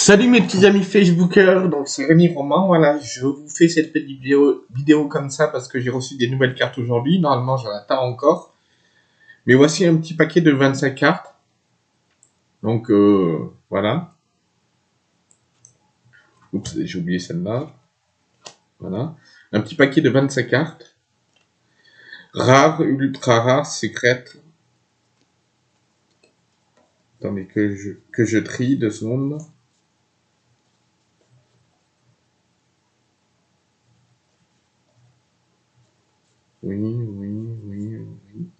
Salut mes petits amis Facebookers, donc c'est Rémi Roman, voilà, je vous fais cette petite vidéo, comme ça parce que j'ai reçu des nouvelles cartes aujourd'hui, normalement j'en attends encore. Mais voici un petit paquet de 25 cartes. Donc euh, voilà. Oups, j'ai oublié celle-là. Voilà. Un petit paquet de 25 cartes. Rares, ultra rares, secrètes. Attendez que je, que je trie deux secondes.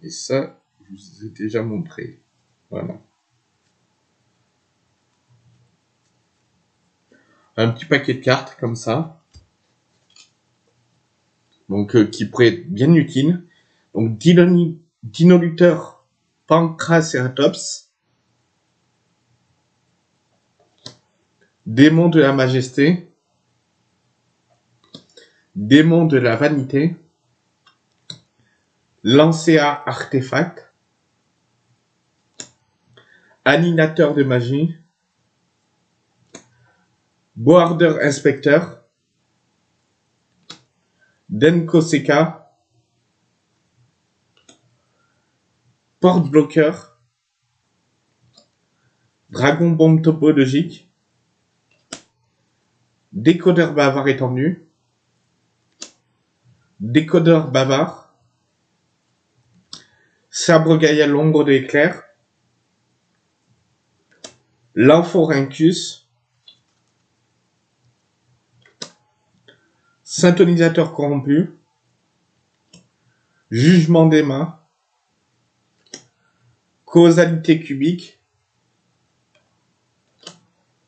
Et ça, je vous ai déjà montré. Voilà. Un petit paquet de cartes comme ça. Donc, euh, qui pourrait être bien utile. Donc, Dinoluteur Pancraceratops. Démon de la majesté. Démon de la vanité. Lancea Artefact, Animateur de magie, Border Inspector, Denkoseka, Porte Bloqueur, Dragon Bombe topologique, Décodeur bavard étendu, Décodeur bavard, Sabre Gaïa l'ombre d'éclair, L'Amphorhynchus, Syntonisateur corrompu, Jugement des mains, Causalité cubique,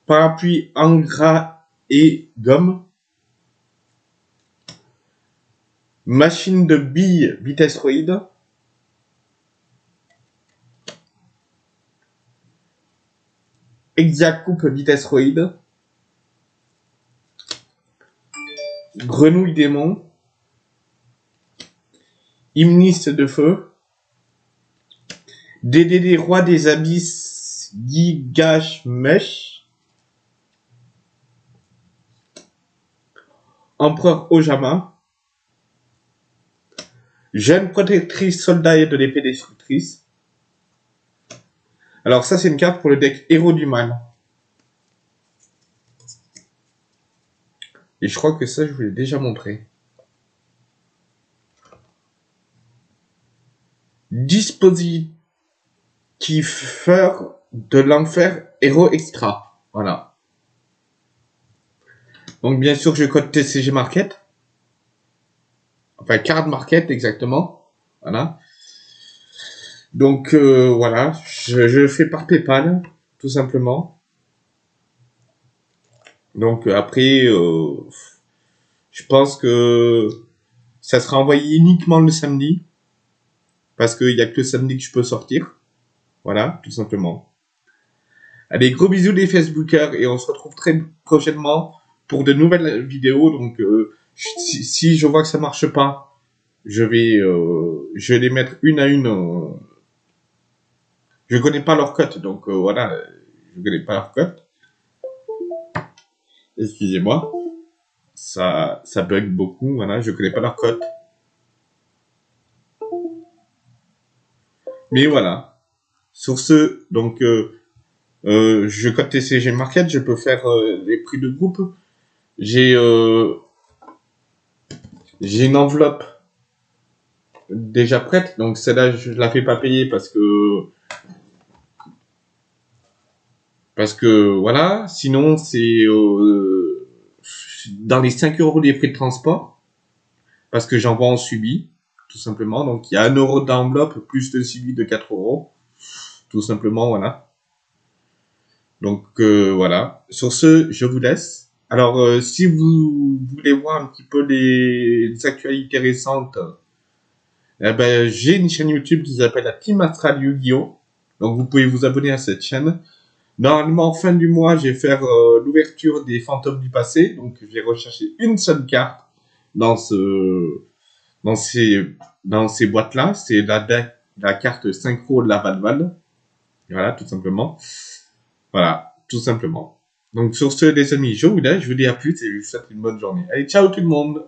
Parapluie ingrat et gomme, Machine de billes vitesseroïde, Hexacoupe vitesseroïde, Grenouille démon, Hymniste de feu, DDD roi des abysses, Gigash Empereur Ojama, Jeune protectrice soldat de l'épée destructrice, alors ça, c'est une carte pour le deck Héros du Mal. Et je crois que ça, je vous l'ai déjà montré. Dispositif de l'enfer Héros Extra. Voilà. Donc bien sûr, je code TCG Market. Enfin, card Market exactement. Voilà. Donc euh, voilà, je, fais par PayPal, tout simplement. Donc après, euh, je pense que ça sera envoyé uniquement le samedi. Parce qu'il n'y a que le samedi que je peux sortir. Voilà, tout simplement. Allez, gros bisous les Facebookers et on se retrouve très prochainement pour de nouvelles vidéos. Donc euh, si, je vois que ça marche pas, je vais, je vais les mettre une à une je connais pas leur cote, donc euh, voilà, je connais pas leur cote. Excusez-moi. Ça, ça bug beaucoup, voilà, je connais pas leur cote. Mais voilà. Sur ce, donc, euh, euh, je code TCG Market, je peux faire les prix de groupe. J'ai une enveloppe déjà prête, donc celle-là, je la fais pas payer parce que parce que voilà, sinon c'est euh, dans les 5 euros des frais de transport, parce que j'envoie en subi, tout simplement. Donc il y a 1 euro d'enveloppe plus de subi de 4 euros, tout simplement, voilà. Donc euh, voilà. Sur ce, je vous laisse. Alors euh, si vous voulez voir un petit peu les, actualités récentes, eh ben, j'ai une chaîne YouTube qui s'appelle la Team Astral Yu-Gi-Oh! Donc vous pouvez vous abonner à cette chaîne. Normalement, fin du mois, je vais faire euh, l'ouverture des fantômes du passé. Donc, je vais rechercher une seule carte dans ce, dans ces, dans ces boîtes-là. C'est la, la carte synchro de la Valval. Voilà, tout simplement. Voilà, tout simplement. Donc sur ce, les amis, je vous laisse, je vous dis à plus et je vous souhaite une bonne journée. Allez, ciao tout le monde